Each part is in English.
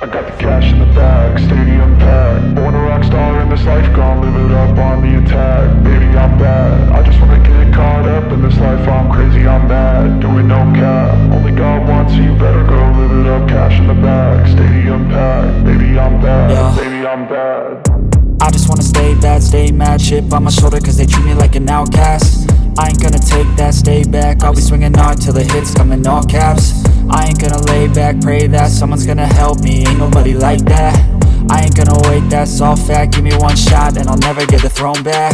I got the cash in the bag, stadium packed. Born a rock star in this life, gonna live it up on the attack. Baby, I'm bad. I just wanna get caught up in this life. I'm crazy, I'm mad. Doing no cap. Only God wants you, better go live it up. Cash in the bag, stadium packed. Baby, I'm bad. Yeah. Baby, I'm bad. I just wanna stay bad, stay mad Chip on my shoulder cause they treat me like an outcast I ain't gonna take that, stay back I'll be swinging hard till the hits come in all caps I ain't gonna lay back, pray that someone's gonna help me. Ain't nobody like that. I ain't gonna wait, that's all fact. Give me one shot and I'll never get the throne back.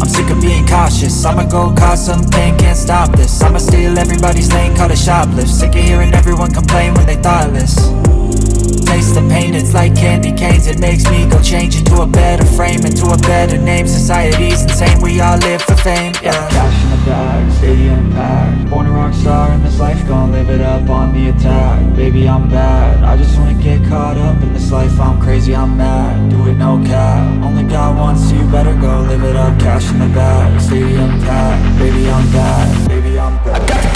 I'm sick of being cautious. I'ma go cause something, can't stop this. I'ma steal everybody's lane, call it shoplift. Sick of hearing everyone complain when they thoughtless. Taste the pain, it's like candy canes. It makes me go change into a better frame Into a better name, society's insane We all live for fame, yeah life Gonna live it up on the attack. Baby, I'm bad. I just wanna get caught up in this life. I'm crazy, I'm mad. Do it no cap. Only God wants you, better go live it up. Cash in the bag, stadium packed. Baby, I'm bad. Baby, I'm bad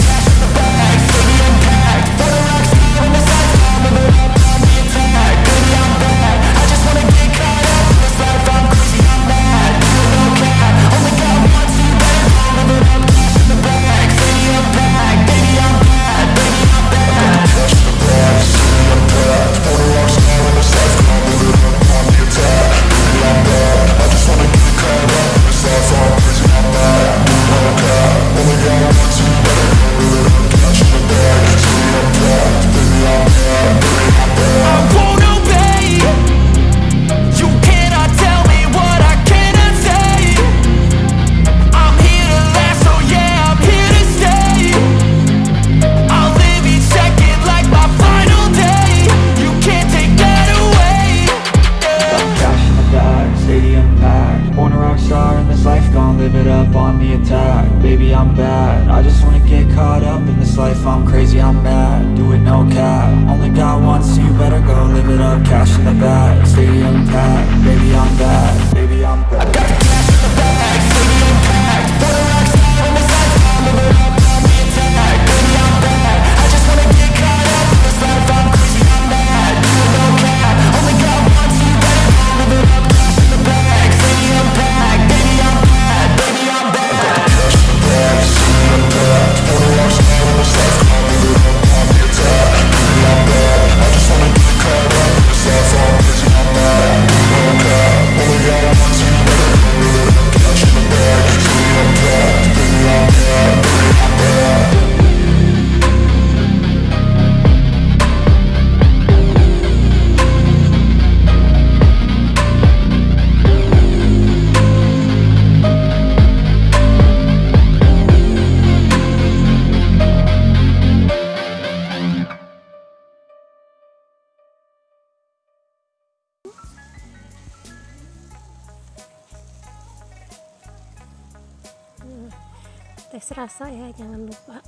tes rasa ya jangan lupa.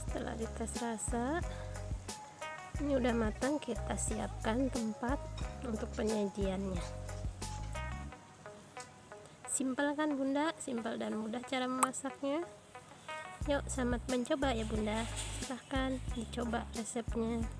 Setelah dites rasa ini udah matang kita siapkan tempat untuk penyajiannya. Simpel kan bunda? Simpel dan mudah cara memasaknya. Yuk selamat mencoba ya bunda. Silahkan dicoba resepnya